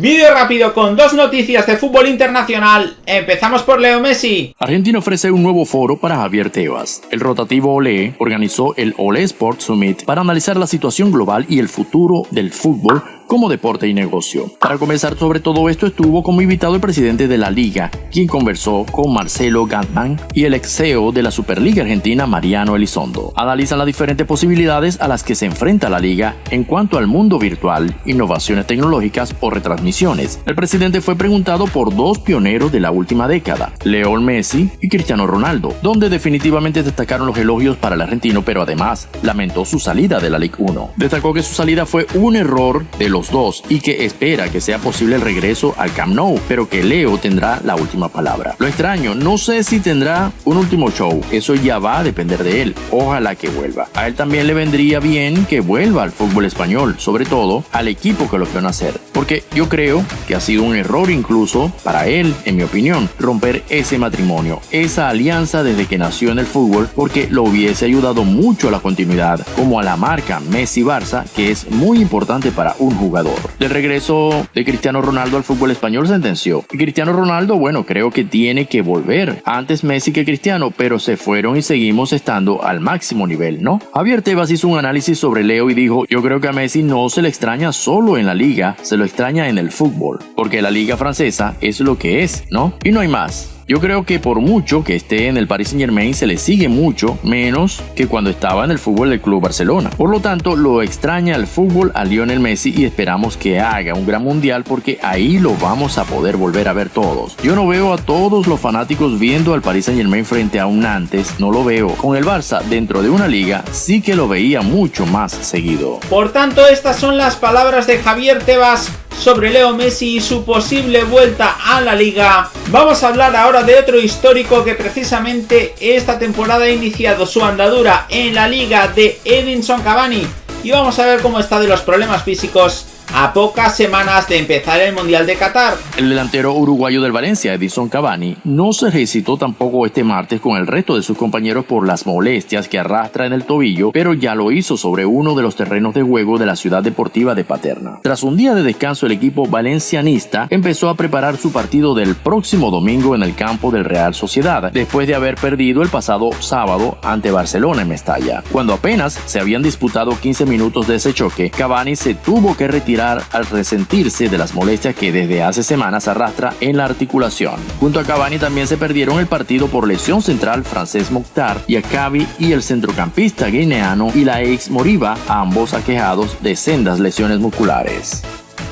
Vídeo rápido con dos noticias de fútbol internacional. Empezamos por Leo Messi. Argentina ofrece un nuevo foro para Javier Tebas. El rotativo Ole organizó el Ole Sport Summit para analizar la situación global y el futuro del fútbol como deporte y negocio. Para conversar sobre todo esto estuvo como invitado el presidente de la liga, quien conversó con Marcelo Gantman y el ex CEO de la Superliga Argentina, Mariano Elizondo. Analizan las diferentes posibilidades a las que se enfrenta la liga en cuanto al mundo virtual, innovaciones tecnológicas o retransmisiones. El presidente fue preguntado por dos pioneros de la última década, León Messi y Cristiano Ronaldo, donde definitivamente destacaron los elogios para el argentino, pero además lamentó su salida de la Liga 1. Destacó que su salida fue un error de los dos y que espera que sea posible el regreso al Camp Nou, pero que Leo tendrá la última palabra. Lo extraño, no sé si tendrá un último show, eso ya va a depender de él. Ojalá que vuelva. A él también le vendría bien que vuelva al fútbol español, sobre todo al equipo que lo vio nacer, porque yo creo que ha sido un error incluso para él, en mi opinión, romper ese matrimonio, esa alianza desde que nació en el fútbol, porque lo hubiese ayudado mucho a la continuidad, como a la marca Messi-Barça, que es muy importante para un jugador jugador. Del regreso de Cristiano Ronaldo al fútbol español sentenció. Cristiano Ronaldo, bueno, creo que tiene que volver. Antes Messi que Cristiano, pero se fueron y seguimos estando al máximo nivel, ¿no? Javier Tebas hizo un análisis sobre Leo y dijo, yo creo que a Messi no se le extraña solo en la liga, se lo extraña en el fútbol, porque la liga francesa es lo que es, ¿no? Y no hay más. Yo creo que por mucho que esté en el Paris Saint Germain se le sigue mucho menos que cuando estaba en el fútbol del Club Barcelona. Por lo tanto, lo extraña el fútbol a Lionel Messi y esperamos que haga un gran mundial porque ahí lo vamos a poder volver a ver todos. Yo no veo a todos los fanáticos viendo al Paris Saint Germain frente a un Nantes, no lo veo. Con el Barça dentro de una liga sí que lo veía mucho más seguido. Por tanto, estas son las palabras de Javier Tebas sobre Leo Messi y su posible vuelta a la liga. Vamos a hablar ahora de otro histórico que precisamente esta temporada ha iniciado su andadura en la liga de Edinson Cavani y vamos a ver cómo está de los problemas físicos a pocas semanas de empezar el Mundial de Qatar. El delantero uruguayo del Valencia, Edison Cavani, no se recitó tampoco este martes con el resto de sus compañeros por las molestias que arrastra en el tobillo, pero ya lo hizo sobre uno de los terrenos de juego de la ciudad deportiva de Paterna. Tras un día de descanso, el equipo valencianista empezó a preparar su partido del próximo domingo en el campo del Real Sociedad, después de haber perdido el pasado sábado ante Barcelona en Mestalla. Cuando apenas se habían disputado 15 minutos de ese choque, Cavani se tuvo que retirar al resentirse de las molestias que desde hace semanas arrastra en la articulación. Junto a Cavani también se perdieron el partido por lesión central francés Mokhtar y Akabi y el centrocampista guineano y la ex Moriba, ambos aquejados de sendas lesiones musculares.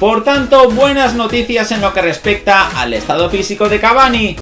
Por tanto, buenas noticias en lo que respecta al estado físico de Cavani.